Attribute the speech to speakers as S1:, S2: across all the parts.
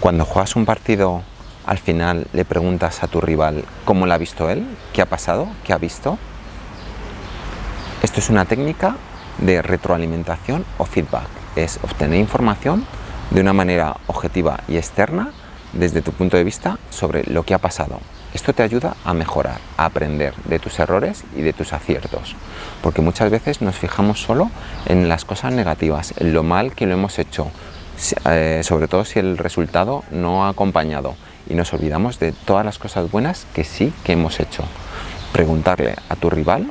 S1: Cuando juegas un partido, al final le preguntas a tu rival cómo lo ha visto él, qué ha pasado, qué ha visto. Esto es una técnica de retroalimentación o feedback. Es obtener información de una manera objetiva y externa desde tu punto de vista sobre lo que ha pasado. Esto te ayuda a mejorar, a aprender de tus errores y de tus aciertos, porque muchas veces nos fijamos solo en las cosas negativas, en lo mal que lo hemos hecho, eh, sobre todo si el resultado no ha acompañado y nos olvidamos de todas las cosas buenas que sí que hemos hecho. Preguntarle a tu rival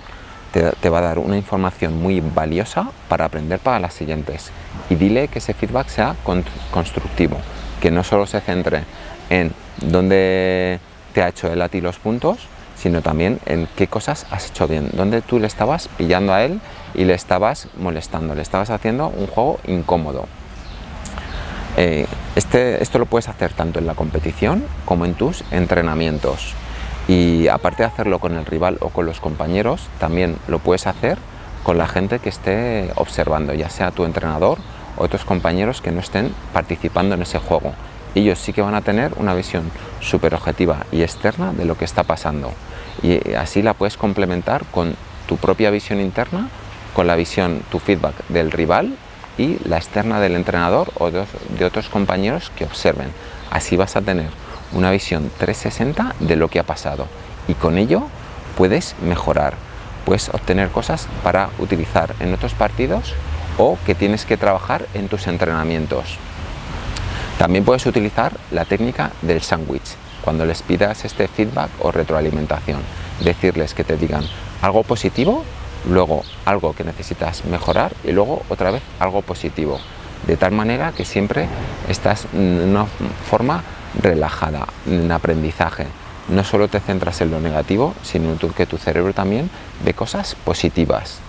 S1: te, va a dar una información muy valiosa para aprender para las siguientes y dile que ese feedback sea constructivo, que no solo se centre en dónde te ha hecho él a ti los puntos, sino también en qué cosas has hecho bien, dónde tú le estabas pillando a él y le estabas molestando, le estabas haciendo un juego incómodo. Eh, este, esto lo puedes hacer tanto en la competición como en tus entrenamientos y aparte de hacerlo con el rival o con los compañeros, también lo puedes hacer con la gente que esté observando, ya sea tu entrenador o otros compañeros que no estén participando en ese juego. Ellos sí que van a tener una visión súper objetiva y externa de lo que está pasando y así la puedes complementar con tu propia visión interna, con la visión, tu feedback del rival y la externa del entrenador o de otros compañeros que observen. Así vas a tener una visión 360 de lo que ha pasado y con ello puedes mejorar, puedes obtener cosas para utilizar en otros partidos o que tienes que trabajar en tus entrenamientos. También puedes utilizar la técnica del sándwich cuando les pidas este feedback o retroalimentación. Decirles que te digan algo positivo, luego algo que necesitas mejorar y luego otra vez algo positivo. De tal manera que siempre estás en una forma relajada, en aprendizaje. No solo te centras en lo negativo, sino que tu cerebro también ve cosas positivas.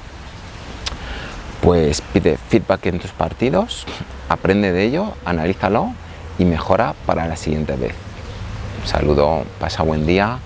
S1: Pues pide feedback en tus partidos, aprende de ello, analízalo y mejora para la siguiente vez. Un saludo, pasa buen día.